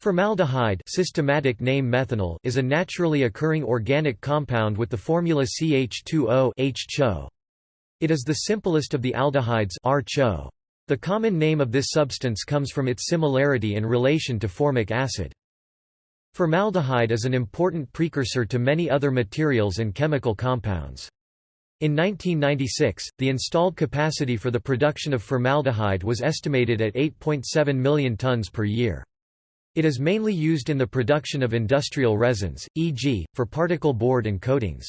Formaldehyde systematic name methanal is a naturally occurring organic compound with the formula CH2O H-CHO. It is the simplest of the aldehydes. The common name of this substance comes from its similarity in relation to formic acid. Formaldehyde is an important precursor to many other materials and chemical compounds. In 1996, the installed capacity for the production of formaldehyde was estimated at 8.7 million tons per year. It is mainly used in the production of industrial resins, e.g., for particle board and coatings.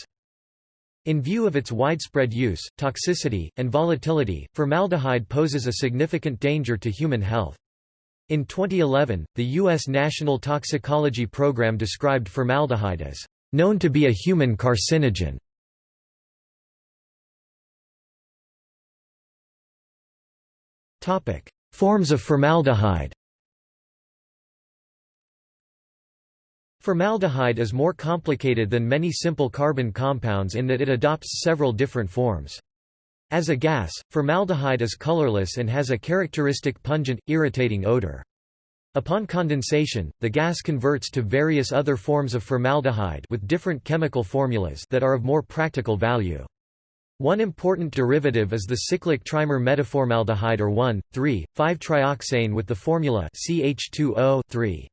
In view of its widespread use, toxicity, and volatility, formaldehyde poses a significant danger to human health. In 2011, the U.S. National Toxicology Program described formaldehyde as known to be a human carcinogen. Forms of formaldehyde Formaldehyde is more complicated than many simple carbon compounds in that it adopts several different forms. As a gas, formaldehyde is colorless and has a characteristic pungent, irritating odor. Upon condensation, the gas converts to various other forms of formaldehyde with different chemical formulas that are of more practical value. One important derivative is the cyclic trimer metaformaldehyde or 1,3,5-trioxane with the formula CH2O 3.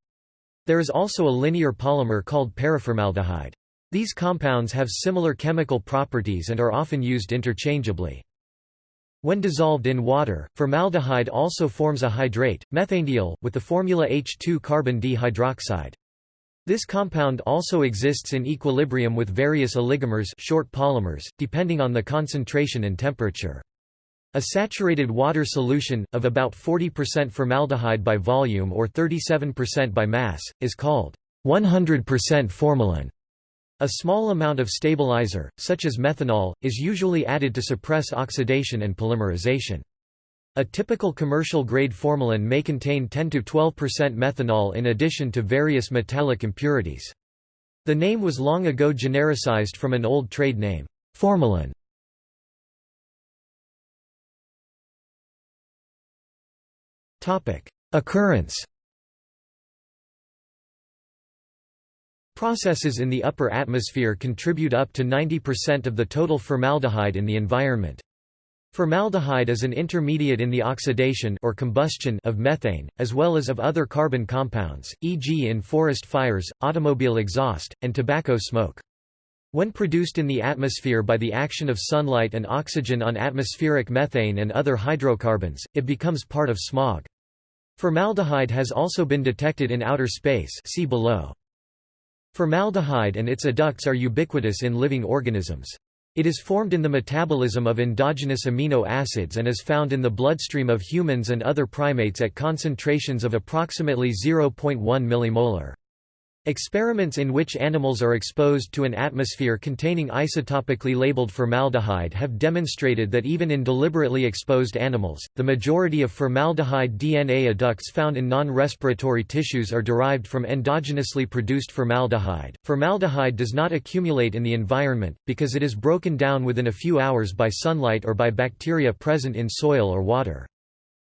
There is also a linear polymer called paraformaldehyde. These compounds have similar chemical properties and are often used interchangeably. When dissolved in water, formaldehyde also forms a hydrate, methanediol, with the formula H2-carbon dihydroxide. This compound also exists in equilibrium with various oligomers short polymers, depending on the concentration and temperature. A saturated water solution, of about 40% formaldehyde by volume or 37% by mass, is called 100% formalin. A small amount of stabilizer, such as methanol, is usually added to suppress oxidation and polymerization. A typical commercial-grade formalin may contain 10–12% methanol in addition to various metallic impurities. The name was long ago genericized from an old trade name, formalin. Occurrence Processes in the upper atmosphere contribute up to 90% of the total formaldehyde in the environment. Formaldehyde is an intermediate in the oxidation or combustion of methane, as well as of other carbon compounds, e.g. in forest fires, automobile exhaust, and tobacco smoke. When produced in the atmosphere by the action of sunlight and oxygen on atmospheric methane and other hydrocarbons, it becomes part of smog. Formaldehyde has also been detected in outer space see below. Formaldehyde and its adducts are ubiquitous in living organisms. It is formed in the metabolism of endogenous amino acids and is found in the bloodstream of humans and other primates at concentrations of approximately 0.1 millimolar. Experiments in which animals are exposed to an atmosphere containing isotopically labeled formaldehyde have demonstrated that even in deliberately exposed animals, the majority of formaldehyde DNA adducts found in non-respiratory tissues are derived from endogenously produced formaldehyde. Formaldehyde does not accumulate in the environment, because it is broken down within a few hours by sunlight or by bacteria present in soil or water.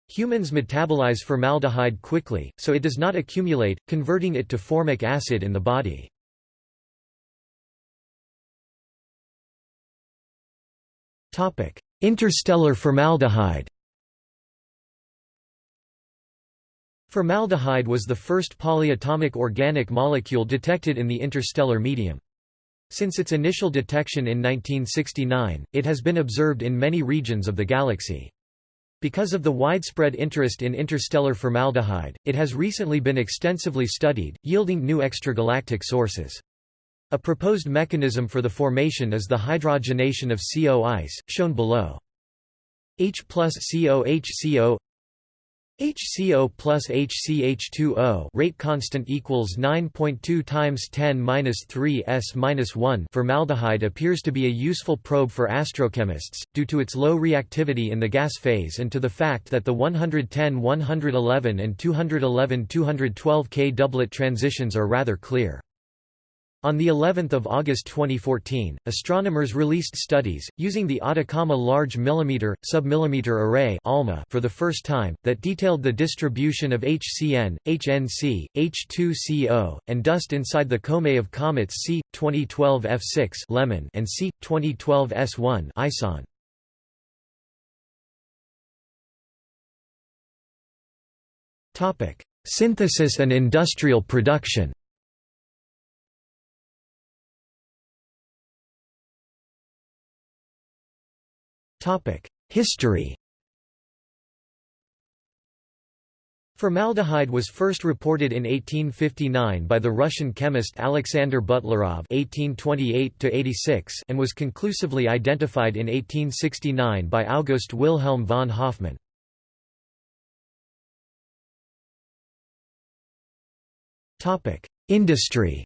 Humans metabolize formaldehyde quickly, so it does not accumulate, converting it to formic acid in the body. Interstellar formaldehyde Formaldehyde was the first polyatomic organic molecule detected in the interstellar medium. Since its initial detection in 1969, it has been observed in many regions of the galaxy. Because of the widespread interest in interstellar formaldehyde, it has recently been extensively studied, yielding new extragalactic sources. A proposed mechanism for the formation is the hydrogenation of CO ice, shown below. H plus COHCO HCO plus HCH2O rate constant equals 9.2 times 10 minus 3 s minus 1. Formaldehyde appears to be a useful probe for astrochemists due to its low reactivity in the gas phase and to the fact that the 110-111 and 211-212 K doublet transitions are rather clear. On the 11th of August 2014, astronomers released studies using the Atacama Large Millimeter Submillimeter Array (ALMA) for the first time that detailed the distribution of HCN, HNC, H2CO, and dust inside the comae of comets C 2012 F6 Lemmon and C 2012 S1 Ison. Topic: Synthesis and industrial production. History Formaldehyde was first reported in 1859 by the Russian chemist Alexander Butlerov (1828–86) and was conclusively identified in 1869 by August Wilhelm von Hofmann. Topic: Industry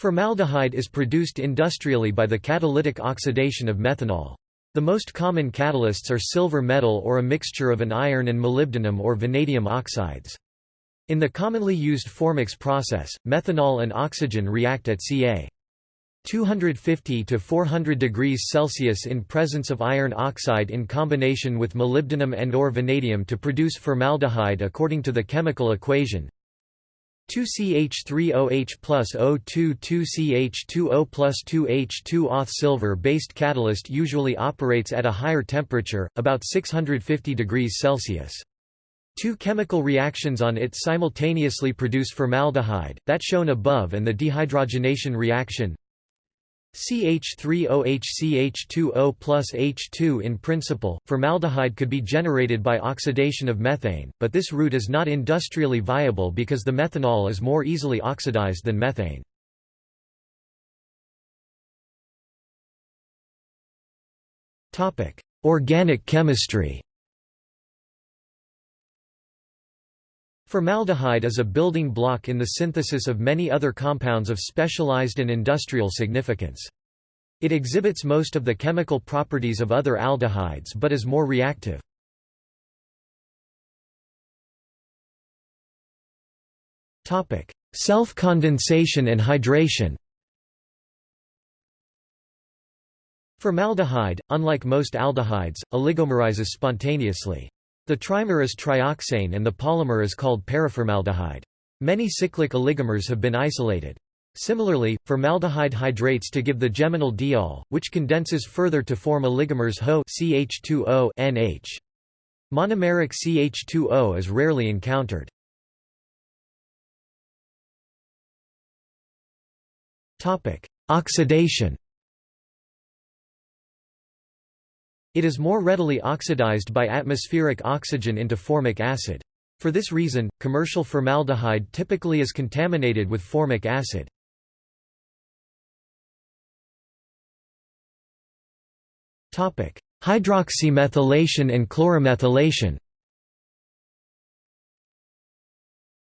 Formaldehyde is produced industrially by the catalytic oxidation of methanol. The most common catalysts are silver metal or a mixture of an iron and molybdenum or vanadium oxides. In the commonly used Formox process, methanol and oxygen react at ca. 250 to 400 degrees Celsius in presence of iron oxide in combination with molybdenum and or vanadium to produce formaldehyde according to the chemical equation 2CH3OH plus O2 2CH2O plus 2H2 Auth silver-based catalyst usually operates at a higher temperature, about 650 degrees Celsius. Two chemical reactions on it simultaneously produce formaldehyde, that shown above and the dehydrogenation reaction CH3OH CH2O plus H2 In principle, formaldehyde could be generated by oxidation of methane, but this route is not industrially viable because the methanol is more easily oxidized than methane. Organic chemistry Formaldehyde is a building block in the synthesis of many other compounds of specialized and industrial significance. It exhibits most of the chemical properties of other aldehydes but is more reactive. Self-condensation and hydration Formaldehyde, unlike most aldehydes, oligomerizes spontaneously. The trimer is trioxane and the polymer is called paraformaldehyde. Many cyclic oligomers have been isolated. Similarly, formaldehyde hydrates to give the geminal diol, which condenses further to form oligomers HO CH2O NH. Monomeric CH2O is rarely encountered. Topic: Oxidation It is more readily oxidized by atmospheric oxygen into formic acid. For this reason, commercial formaldehyde typically is contaminated with formic acid. Hydroxymethylation and chloromethylation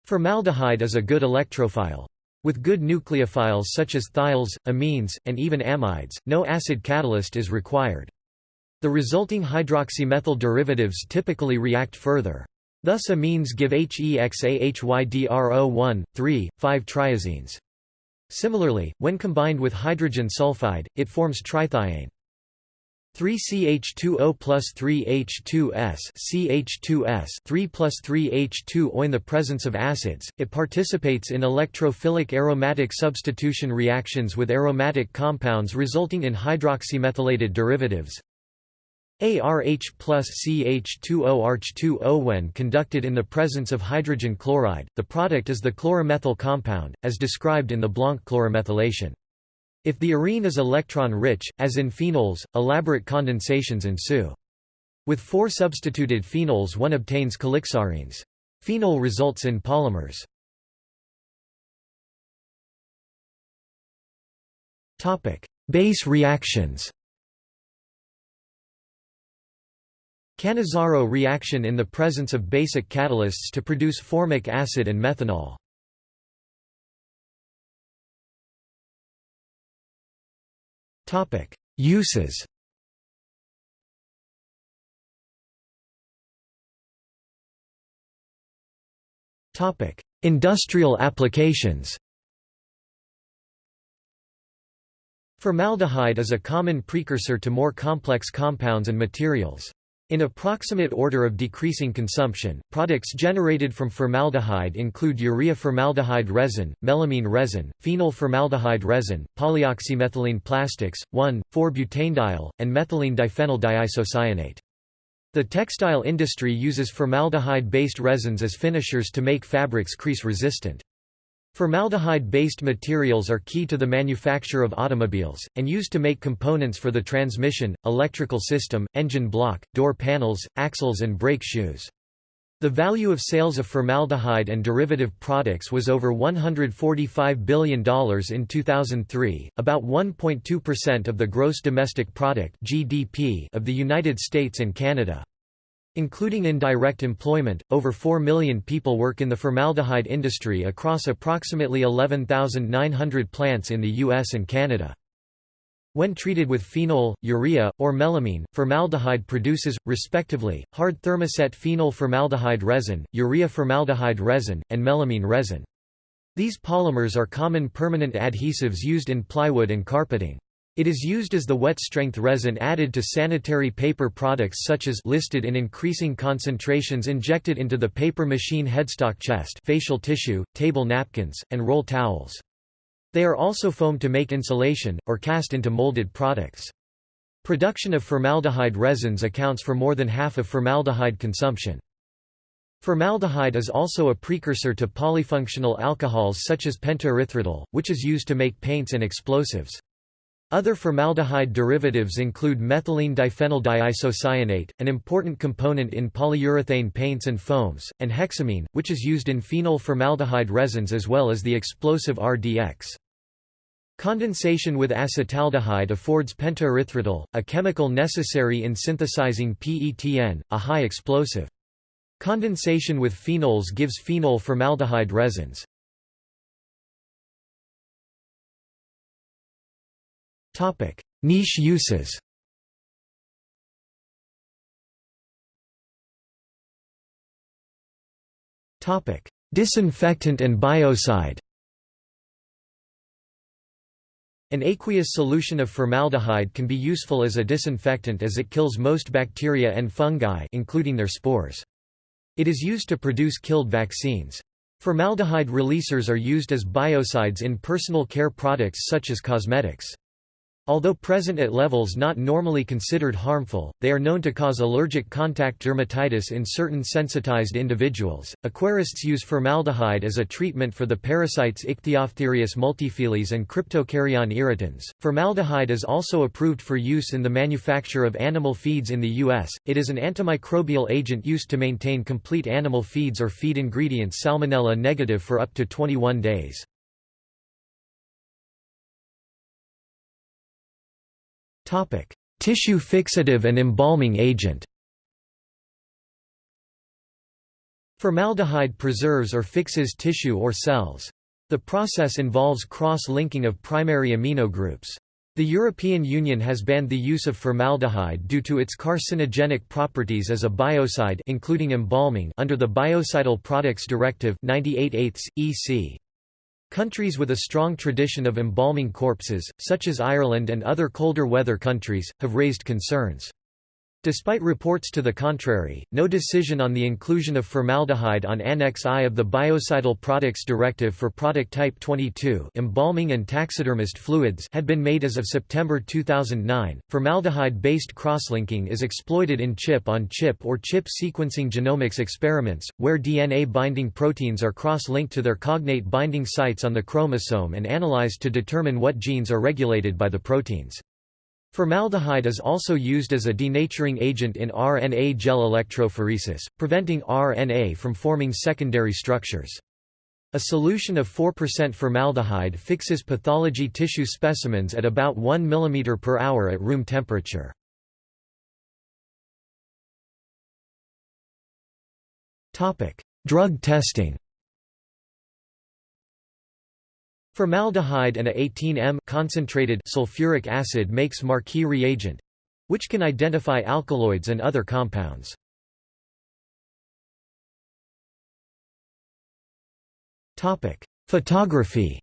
Formaldehyde is a good electrophile. With good nucleophiles such as thiols, amines, and even amides, no acid catalyst is required. The resulting hydroxymethyl derivatives typically react further. Thus amines give HEXAHYDRO1, 3, 5-triazines. Similarly, when combined with hydrogen sulfide, it forms trithiane. 3CH2O plus 3H2S CH2S 3 plus 3H2O In the presence of acids, it participates in electrophilic aromatic substitution reactions with aromatic compounds resulting in hydroxymethylated derivatives. ARH plus CH2O ARH2O when conducted in the presence of hydrogen chloride, the product is the chloromethyl compound, as described in the Blanc chloromethylation. If the arene is electron-rich, as in phenols, elaborate condensations ensue. With four substituted phenols one obtains calixarenes. Phenol results in polymers. Base reactions Cannizzaro reaction in the presence of basic catalysts to produce formic acid and methanol. Uses Industrial applications Formaldehyde is a common precursor to more complex compounds and materials. In approximate order of decreasing consumption, products generated from formaldehyde include urea formaldehyde resin, melamine resin, phenol formaldehyde resin, polyoxymethylene plastics, 1,4-butanediol, and methylene diphenyl diisocyanate. The textile industry uses formaldehyde-based resins as finishers to make fabrics crease-resistant. Formaldehyde-based materials are key to the manufacture of automobiles, and used to make components for the transmission, electrical system, engine block, door panels, axles and brake shoes. The value of sales of formaldehyde and derivative products was over $145 billion in 2003, about 1.2% of the gross domestic product (GDP) of the United States and Canada. Including indirect employment, over 4 million people work in the formaldehyde industry across approximately 11,900 plants in the US and Canada. When treated with phenol, urea, or melamine, formaldehyde produces, respectively, hard thermoset phenol formaldehyde resin, urea formaldehyde resin, and melamine resin. These polymers are common permanent adhesives used in plywood and carpeting. It is used as the wet-strength resin added to sanitary paper products such as listed in increasing concentrations injected into the paper machine headstock chest facial tissue, table napkins, and roll towels. They are also foamed to make insulation, or cast into molded products. Production of formaldehyde resins accounts for more than half of formaldehyde consumption. Formaldehyde is also a precursor to polyfunctional alcohols such as pentaerythritol, which is used to make paints and explosives. Other formaldehyde derivatives include methylene diphenyl diisocyanate, an important component in polyurethane paints and foams, and hexamine, which is used in phenol formaldehyde resins as well as the explosive RDX. Condensation with acetaldehyde affords pentaerythritol, a chemical necessary in synthesizing PETN, a high explosive. Condensation with phenols gives phenol formaldehyde resins. Topic: Niche uses. Topic: Disinfectant and biocide. An aqueous solution of formaldehyde can be useful as a disinfectant as it kills most bacteria and fungi including their spores. It is used to produce killed vaccines. Formaldehyde releasers are used as biocides in personal care products such as cosmetics. Although present at levels not normally considered harmful, they are known to cause allergic contact dermatitis in certain sensitized individuals. Aquarists use formaldehyde as a treatment for the parasites Ichthyophthirius multifiliis and Cryptocaryon irritans. Formaldehyde is also approved for use in the manufacture of animal feeds in the U.S. It is an antimicrobial agent used to maintain complete animal feeds or feed ingredients salmonella negative for up to 21 days. Tissue fixative and embalming agent. Formaldehyde preserves or fixes tissue or cells. The process involves cross-linking of primary amino groups. The European Union has banned the use of formaldehyde due to its carcinogenic properties as a biocide including embalming under the Biocidal Products Directive 98 EC. Countries with a strong tradition of embalming corpses, such as Ireland and other colder weather countries, have raised concerns. Despite reports to the contrary, no decision on the inclusion of formaldehyde on Annex I of the Biocidal Products Directive for Product Type 22 embalming and taxidermist fluids had been made as of September 2009. Formaldehyde-based crosslinking is exploited in chip-on-chip -chip or chip sequencing genomics experiments, where DNA-binding proteins are cross-linked to their cognate binding sites on the chromosome and analyzed to determine what genes are regulated by the proteins. Formaldehyde is also used as a denaturing agent in RNA gel electrophoresis, preventing RNA from forming secondary structures. A solution of 4% formaldehyde fixes pathology tissue specimens at about 1 mm per hour at room temperature. Drug testing Formaldehyde and a 18M concentrated sulfuric acid makes Marquis reagent which can identify alkaloids and other compounds. Photography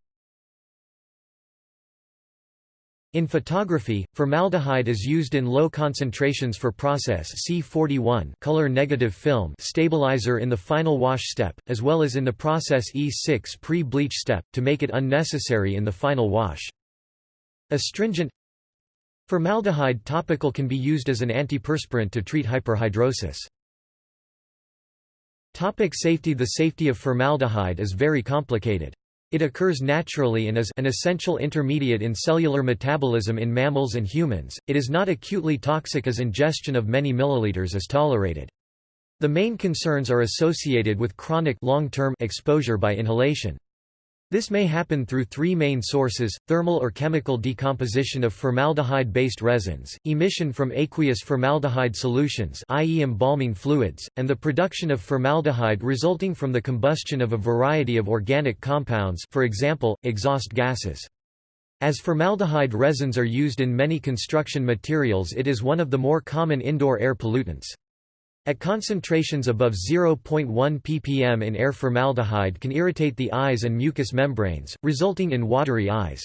In photography, formaldehyde is used in low concentrations for process C41 color negative film stabilizer in the final wash step, as well as in the process E6 pre-bleach step, to make it unnecessary in the final wash. Astringent Formaldehyde topical can be used as an antiperspirant to treat hyperhidrosis. Topic safety The safety of formaldehyde is very complicated. It occurs naturally and is an essential intermediate in cellular metabolism in mammals and humans. It is not acutely toxic as ingestion of many milliliters is tolerated. The main concerns are associated with chronic long-term exposure by inhalation. This may happen through three main sources, thermal or chemical decomposition of formaldehyde-based resins, emission from aqueous formaldehyde solutions i.e. embalming fluids, and the production of formaldehyde resulting from the combustion of a variety of organic compounds for example, exhaust gases. As formaldehyde resins are used in many construction materials it is one of the more common indoor air pollutants. At concentrations above 0.1 ppm in air formaldehyde can irritate the eyes and mucous membranes, resulting in watery eyes.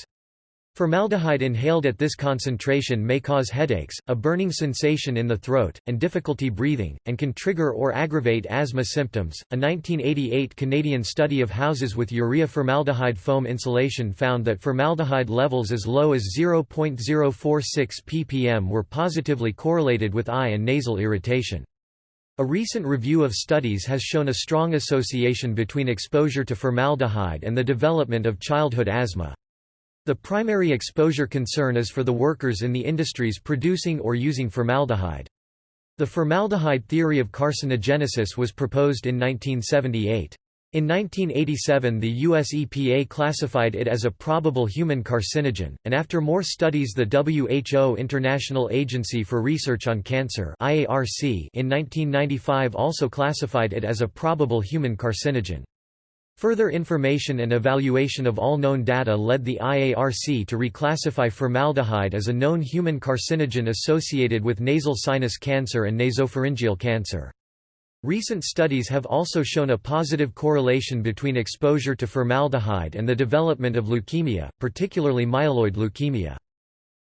Formaldehyde inhaled at this concentration may cause headaches, a burning sensation in the throat, and difficulty breathing, and can trigger or aggravate asthma symptoms. A 1988 Canadian study of houses with urea formaldehyde foam insulation found that formaldehyde levels as low as 0.046 ppm were positively correlated with eye and nasal irritation. A recent review of studies has shown a strong association between exposure to formaldehyde and the development of childhood asthma. The primary exposure concern is for the workers in the industries producing or using formaldehyde. The formaldehyde theory of carcinogenesis was proposed in 1978. In 1987 the US EPA classified it as a probable human carcinogen, and after more studies the WHO International Agency for Research on Cancer in 1995 also classified it as a probable human carcinogen. Further information and evaluation of all known data led the IARC to reclassify formaldehyde as a known human carcinogen associated with nasal sinus cancer and nasopharyngeal cancer. Recent studies have also shown a positive correlation between exposure to formaldehyde and the development of leukemia, particularly myeloid leukemia.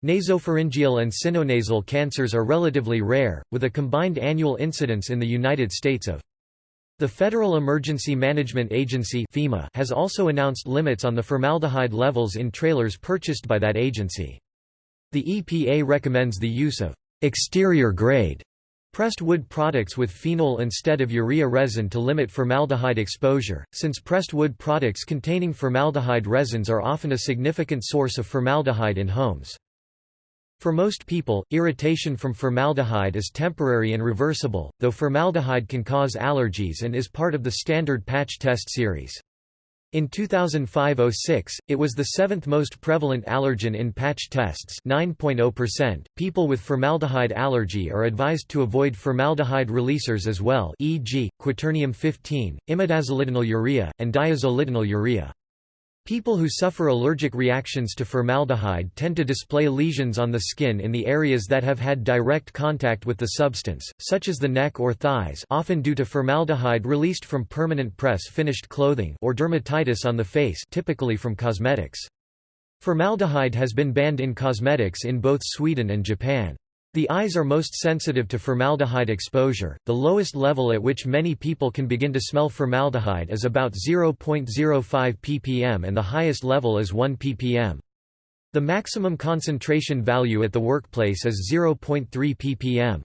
Nasopharyngeal and sinonasal cancers are relatively rare, with a combined annual incidence in the United States of the Federal Emergency Management Agency FEMA has also announced limits on the formaldehyde levels in trailers purchased by that agency. The EPA recommends the use of exterior grade Pressed wood products with phenol instead of urea resin to limit formaldehyde exposure, since pressed wood products containing formaldehyde resins are often a significant source of formaldehyde in homes. For most people, irritation from formaldehyde is temporary and reversible, though formaldehyde can cause allergies and is part of the standard patch test series. In 2005-06, it was the seventh most prevalent allergen in patch tests 9.0%. People with formaldehyde allergy are advised to avoid formaldehyde releasers as well e.g., quaternium-15, imidazolidinyl urea, and diazolidinyl urea. People who suffer allergic reactions to formaldehyde tend to display lesions on the skin in the areas that have had direct contact with the substance, such as the neck or thighs often due to formaldehyde released from permanent press-finished clothing or dermatitis on the face typically from cosmetics. Formaldehyde has been banned in cosmetics in both Sweden and Japan. The eyes are most sensitive to formaldehyde exposure. The lowest level at which many people can begin to smell formaldehyde is about 0.05 ppm and the highest level is 1 ppm. The maximum concentration value at the workplace is 0.3 ppm.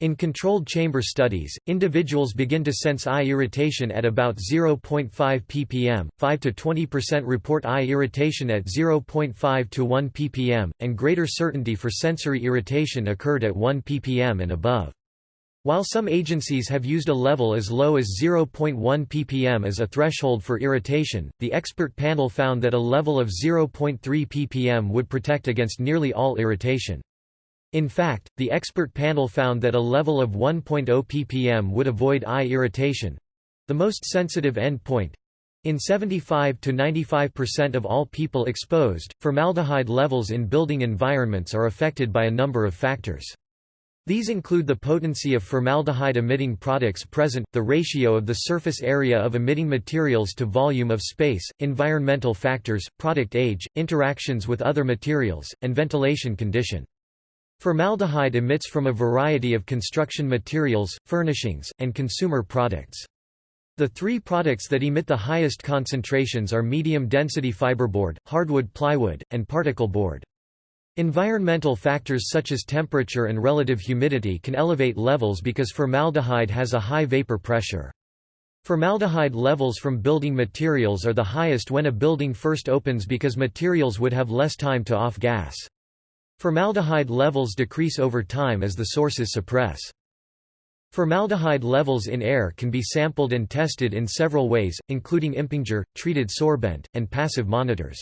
In controlled chamber studies, individuals begin to sense eye irritation at about 0.5 ppm, 5 to 20% report eye irritation at 0.5 to 1 ppm, and greater certainty for sensory irritation occurred at 1 ppm and above. While some agencies have used a level as low as 0.1 ppm as a threshold for irritation, the expert panel found that a level of 0.3 ppm would protect against nearly all irritation. In fact, the expert panel found that a level of 1.0 ppm would avoid eye irritation—the most sensitive endpoint. In 75 to 95% of all people exposed, formaldehyde levels in building environments are affected by a number of factors. These include the potency of formaldehyde-emitting products present, the ratio of the surface area of emitting materials to volume of space, environmental factors, product age, interactions with other materials, and ventilation condition. Formaldehyde emits from a variety of construction materials, furnishings, and consumer products. The three products that emit the highest concentrations are medium-density fiberboard, hardwood plywood, and particle board. Environmental factors such as temperature and relative humidity can elevate levels because formaldehyde has a high vapor pressure. Formaldehyde levels from building materials are the highest when a building first opens because materials would have less time to off-gas. Formaldehyde levels decrease over time as the sources suppress. Formaldehyde levels in air can be sampled and tested in several ways, including Impinger, treated sorbent, and passive monitors.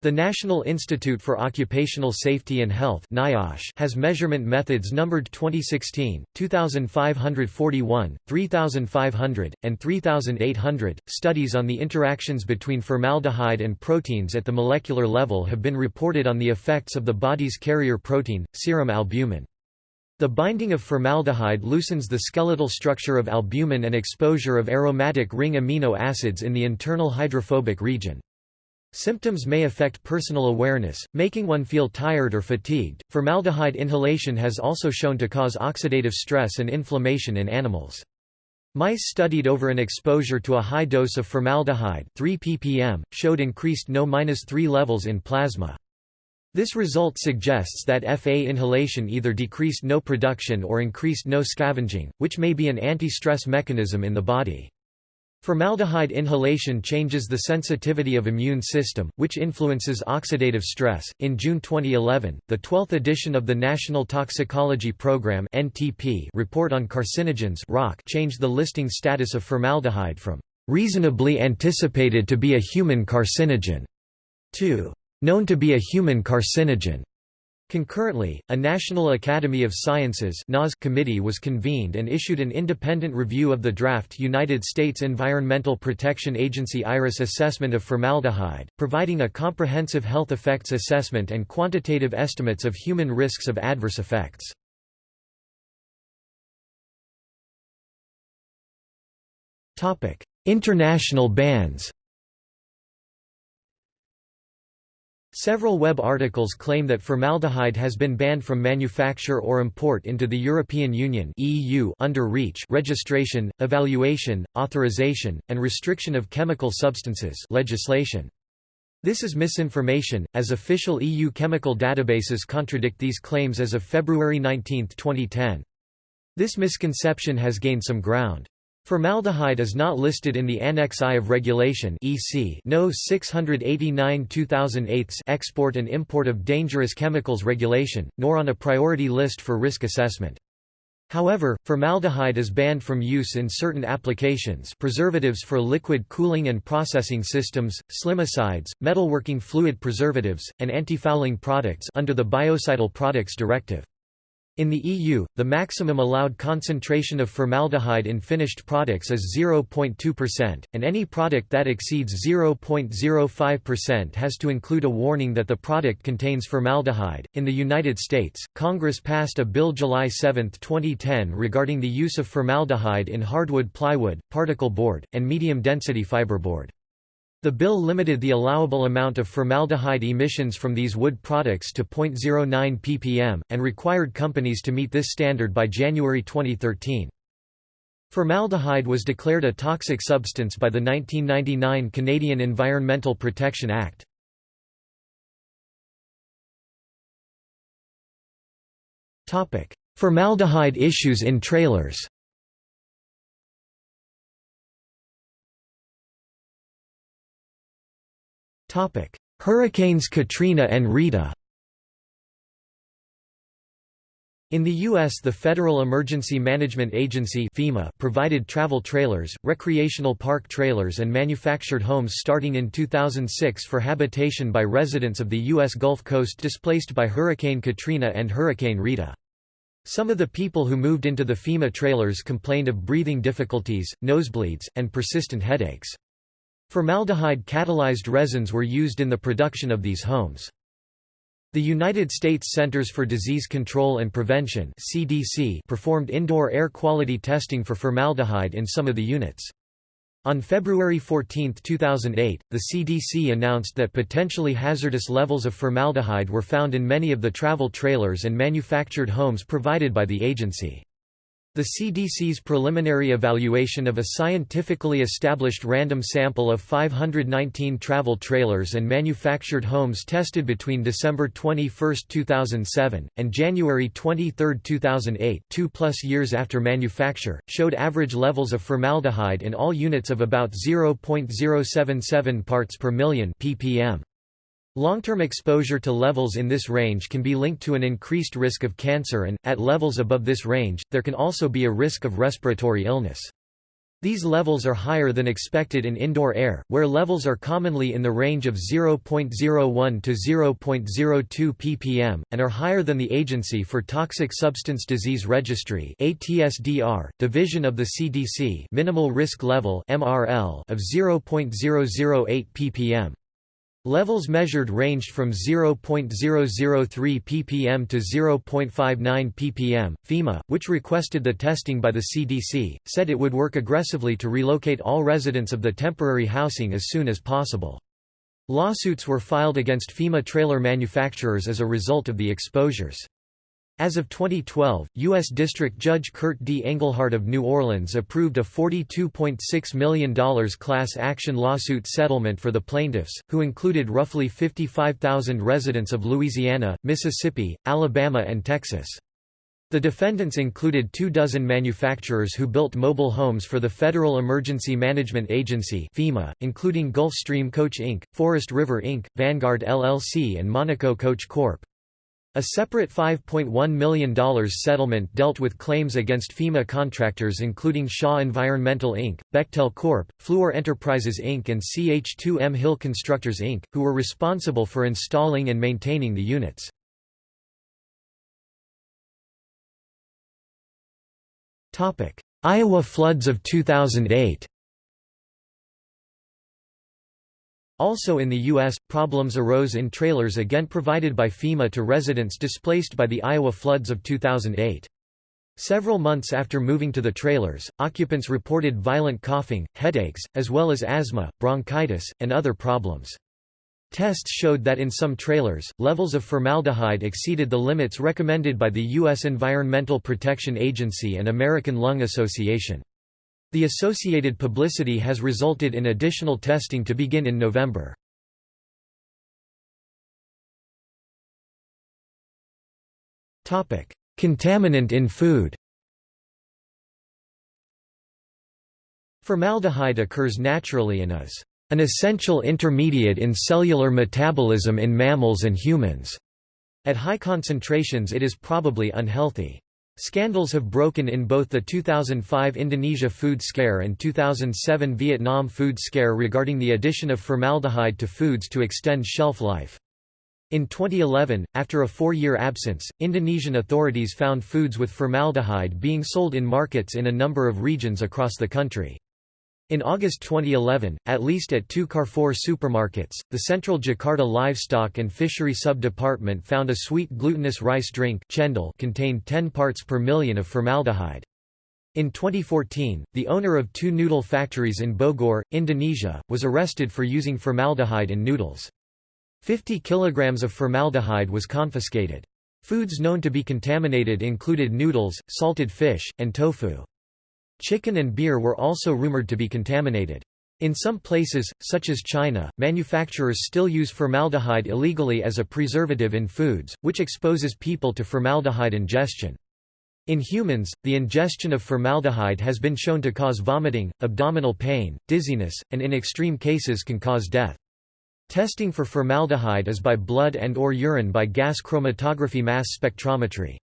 The National Institute for Occupational Safety and Health NIOSH has measurement methods numbered 2016, 2541, 3500, and 3800. Studies on the interactions between formaldehyde and proteins at the molecular level have been reported on the effects of the body's carrier protein, serum albumin. The binding of formaldehyde loosens the skeletal structure of albumin and exposure of aromatic ring amino acids in the internal hydrophobic region. Symptoms may affect personal awareness, making one feel tired or fatigued. Formaldehyde inhalation has also shown to cause oxidative stress and inflammation in animals. Mice studied over an exposure to a high dose of formaldehyde 3 ppm, showed increased NO-3 levels in plasma. This result suggests that FA inhalation either decreased NO production or increased NO scavenging, which may be an anti-stress mechanism in the body. Formaldehyde inhalation changes the sensitivity of immune system, which influences oxidative stress. In June 2011, the 12th edition of the National Toxicology Program (NTP) report on carcinogens (ROC) changed the listing status of formaldehyde from reasonably anticipated to be a human carcinogen to known to be a human carcinogen. Concurrently, a National Academy of Sciences committee was convened and issued an independent review of the draft United States Environmental Protection Agency IRIS assessment of formaldehyde, providing a comprehensive health effects assessment and quantitative estimates of human risks of adverse effects. International bans Several web articles claim that formaldehyde has been banned from manufacture or import into the European Union (EU) under REACH registration, evaluation, authorization, and restriction of chemical substances legislation. This is misinformation, as official EU chemical databases contradict these claims as of February 19, 2010. This misconception has gained some ground. Formaldehyde is not listed in the Annex I of Regulation EC No 689-2008 Export and Import of Dangerous Chemicals Regulation, nor on a priority list for risk assessment. However, formaldehyde is banned from use in certain applications preservatives for liquid cooling and processing systems, slimicides, metalworking fluid preservatives, and antifouling products under the Biocidal Products Directive. In the EU, the maximum allowed concentration of formaldehyde in finished products is 0.2%, and any product that exceeds 0.05% has to include a warning that the product contains formaldehyde. In the United States, Congress passed a bill July 7, 2010 regarding the use of formaldehyde in hardwood plywood, particle board, and medium density fiberboard. The bill limited the allowable amount of formaldehyde emissions from these wood products to 0.09 ppm, and required companies to meet this standard by January 2013. Formaldehyde was declared a toxic substance by the 1999 Canadian Environmental Protection Act. Formaldehyde issues in trailers Hurricanes Katrina and Rita In the U.S. the Federal Emergency Management Agency FEMA provided travel trailers, recreational park trailers and manufactured homes starting in 2006 for habitation by residents of the U.S. Gulf Coast displaced by Hurricane Katrina and Hurricane Rita. Some of the people who moved into the FEMA trailers complained of breathing difficulties, nosebleeds, and persistent headaches. Formaldehyde-catalyzed resins were used in the production of these homes. The United States Centers for Disease Control and Prevention (CDC) performed indoor air quality testing for formaldehyde in some of the units. On February 14, 2008, the CDC announced that potentially hazardous levels of formaldehyde were found in many of the travel trailers and manufactured homes provided by the agency. The CDC's preliminary evaluation of a scientifically established random sample of 519 travel trailers and manufactured homes tested between December 21, 2007, and January 23, 2008 two plus years after manufacture, showed average levels of formaldehyde in all units of about 0.077 parts per million ppm. Long-term exposure to levels in this range can be linked to an increased risk of cancer and, at levels above this range, there can also be a risk of respiratory illness. These levels are higher than expected in indoor air, where levels are commonly in the range of 0.01 to 0.02 ppm, and are higher than the Agency for Toxic Substance Disease Registry ATSDR, division of the CDC minimal risk level MRL of 0.008 ppm. Levels measured ranged from 0.003 ppm to 0.59 ppm. FEMA, which requested the testing by the CDC, said it would work aggressively to relocate all residents of the temporary housing as soon as possible. Lawsuits were filed against FEMA trailer manufacturers as a result of the exposures. As of 2012, U.S. District Judge Kurt D. Engelhardt of New Orleans approved a $42.6 million class action lawsuit settlement for the plaintiffs, who included roughly 55,000 residents of Louisiana, Mississippi, Alabama and Texas. The defendants included two dozen manufacturers who built mobile homes for the Federal Emergency Management Agency FEMA, including Gulfstream Coach Inc., Forest River Inc., Vanguard LLC and Monaco Coach Corp. A separate $5.1 million settlement dealt with claims against FEMA contractors including Shaw Environmental Inc., Bechtel Corp., Fluor Enterprises Inc. and CH2M Hill Constructors Inc., who were responsible for installing and maintaining the units. Iowa floods of 2008 Also in the U.S., problems arose in trailers again provided by FEMA to residents displaced by the Iowa floods of 2008. Several months after moving to the trailers, occupants reported violent coughing, headaches, as well as asthma, bronchitis, and other problems. Tests showed that in some trailers, levels of formaldehyde exceeded the limits recommended by the U.S. Environmental Protection Agency and American Lung Association. The associated publicity has resulted in additional testing to begin in November. Contaminant in food Formaldehyde occurs naturally and is an essential intermediate in cellular metabolism in mammals and humans. At high concentrations it is probably unhealthy. Scandals have broken in both the 2005 Indonesia food scare and 2007 Vietnam food scare regarding the addition of formaldehyde to foods to extend shelf life. In 2011, after a four-year absence, Indonesian authorities found foods with formaldehyde being sold in markets in a number of regions across the country. In August 2011, at least at two Carrefour supermarkets, the Central Jakarta Livestock and Fishery Sub-Department found a sweet glutinous rice drink chendol contained 10 parts per million of formaldehyde. In 2014, the owner of two noodle factories in Bogor, Indonesia, was arrested for using formaldehyde in noodles. 50 kilograms of formaldehyde was confiscated. Foods known to be contaminated included noodles, salted fish, and tofu. Chicken and beer were also rumored to be contaminated. In some places, such as China, manufacturers still use formaldehyde illegally as a preservative in foods, which exposes people to formaldehyde ingestion. In humans, the ingestion of formaldehyde has been shown to cause vomiting, abdominal pain, dizziness, and in extreme cases can cause death. Testing for formaldehyde is by blood and or urine by gas chromatography mass spectrometry.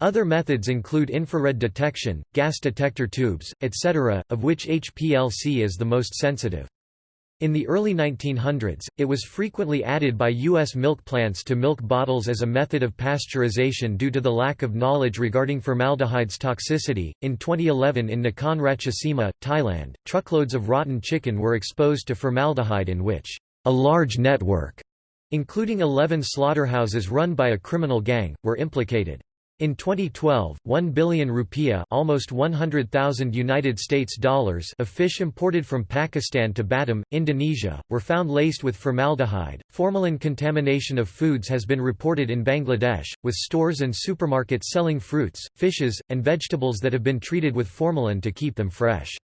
Other methods include infrared detection, gas detector tubes, etc., of which HPLC is the most sensitive. In the early 1900s, it was frequently added by U.S. milk plants to milk bottles as a method of pasteurization due to the lack of knowledge regarding formaldehyde's toxicity. In 2011 in Nakhon Ratchasima, Thailand, truckloads of rotten chicken were exposed to formaldehyde in which a large network including 11 slaughterhouses run by a criminal gang, were implicated. In 2012, 1 billion rupiah, almost 100,000 United States dollars of fish imported from Pakistan to Batam, Indonesia, were found laced with formaldehyde. Formalin contamination of foods has been reported in Bangladesh, with stores and supermarkets selling fruits, fishes, and vegetables that have been treated with formalin to keep them fresh.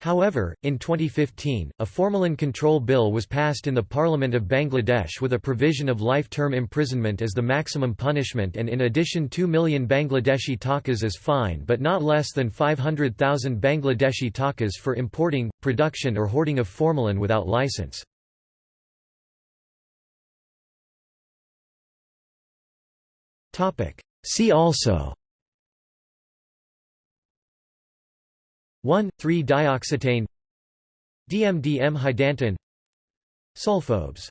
However, in 2015, a formalin control bill was passed in the Parliament of Bangladesh with a provision of life-term imprisonment as the maximum punishment and in addition 2 million Bangladeshi takas as fine but not less than 500,000 Bangladeshi takas for importing, production or hoarding of formalin without license. See also 1,3-dioxetane DMDM hydantoin Sulfobes